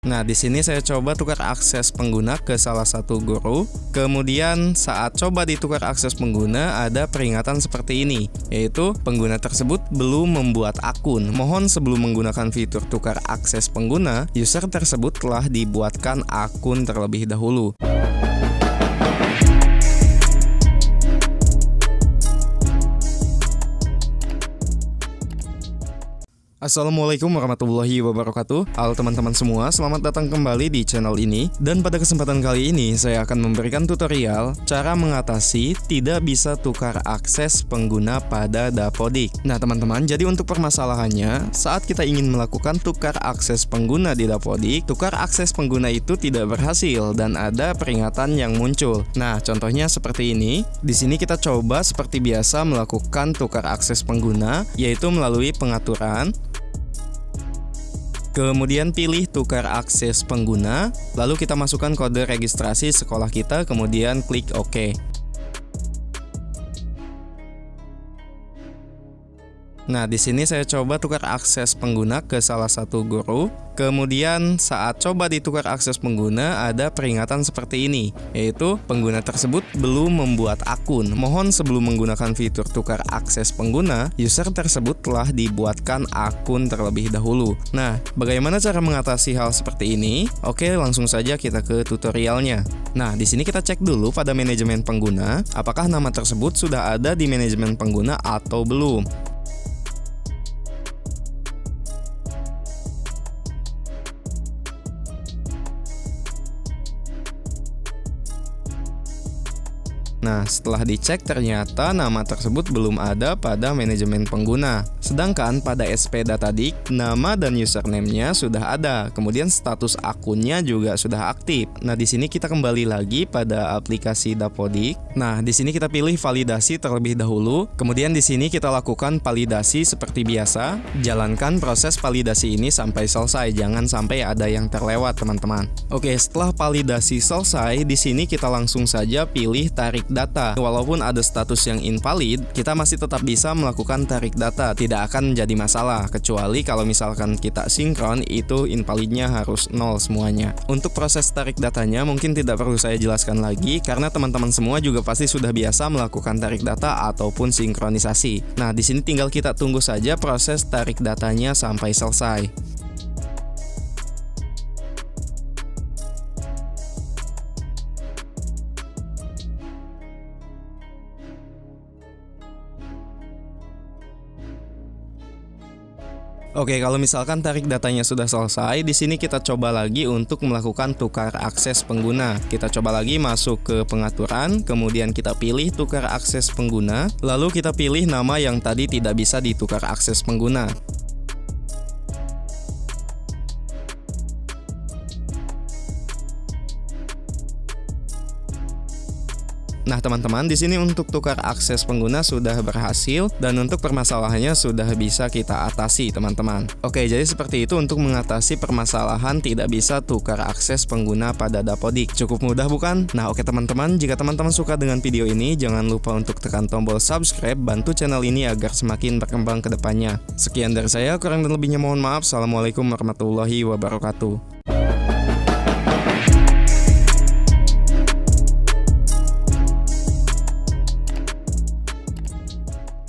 Nah, di sini saya coba tukar akses pengguna ke salah satu guru. Kemudian saat coba ditukar akses pengguna ada peringatan seperti ini, yaitu pengguna tersebut belum membuat akun. Mohon sebelum menggunakan fitur tukar akses pengguna, user tersebut telah dibuatkan akun terlebih dahulu. Assalamualaikum warahmatullahi wabarakatuh. Halo teman-teman semua, selamat datang kembali di channel ini. Dan pada kesempatan kali ini saya akan memberikan tutorial Cara mengatasi tidak bisa tukar akses pengguna pada Dapodik. Nah teman-teman, jadi untuk permasalahannya Saat kita ingin melakukan tukar akses pengguna di Dapodik Tukar akses pengguna itu tidak berhasil dan ada peringatan yang muncul. Nah contohnya seperti ini. Di sini kita coba seperti biasa melakukan tukar akses pengguna Yaitu melalui pengaturan Kemudian pilih tukar akses pengguna, lalu kita masukkan kode registrasi sekolah kita, kemudian klik OK. Nah, di sini saya coba tukar akses pengguna ke salah satu guru. Kemudian saat coba ditukar akses pengguna ada peringatan seperti ini, yaitu pengguna tersebut belum membuat akun. Mohon sebelum menggunakan fitur tukar akses pengguna, user tersebut telah dibuatkan akun terlebih dahulu. Nah, bagaimana cara mengatasi hal seperti ini? Oke, langsung saja kita ke tutorialnya. Nah, di sini kita cek dulu pada manajemen pengguna, apakah nama tersebut sudah ada di manajemen pengguna atau belum. Nah, setelah dicek ternyata nama tersebut belum ada pada manajemen pengguna. Sedangkan pada SP Datadik, nama dan username-nya sudah ada. Kemudian status akunnya juga sudah aktif. Nah, di sini kita kembali lagi pada aplikasi Dapodik. Nah, di sini kita pilih validasi terlebih dahulu. Kemudian di sini kita lakukan validasi seperti biasa. Jalankan proses validasi ini sampai selesai, jangan sampai ada yang terlewat, teman-teman. Oke, setelah validasi selesai, di sini kita langsung saja pilih tarik data. Walaupun ada status yang invalid, kita masih tetap bisa melakukan tarik data, tidak akan jadi masalah, kecuali kalau misalkan kita sinkron, itu invalidnya harus nol semuanya. Untuk proses tarik datanya mungkin tidak perlu saya jelaskan lagi, karena teman-teman semua juga pasti sudah biasa melakukan tarik data ataupun sinkronisasi. Nah, di sini tinggal kita tunggu saja proses tarik datanya sampai selesai. Oke, kalau misalkan tarik datanya sudah selesai, di sini kita coba lagi untuk melakukan tukar akses pengguna. Kita coba lagi masuk ke pengaturan, kemudian kita pilih tukar akses pengguna, lalu kita pilih nama yang tadi tidak bisa ditukar akses pengguna. Nah, teman-teman, di sini untuk tukar akses pengguna sudah berhasil dan untuk permasalahannya sudah bisa kita atasi, teman-teman. Oke, jadi seperti itu untuk mengatasi permasalahan tidak bisa tukar akses pengguna pada Dapodik. Cukup mudah bukan? Nah, oke teman-teman, jika teman-teman suka dengan video ini, jangan lupa untuk tekan tombol subscribe, bantu channel ini agar semakin berkembang ke depannya. Sekian dari saya, kurang dan lebihnya mohon maaf. Assalamualaikum warahmatullahi wabarakatuh.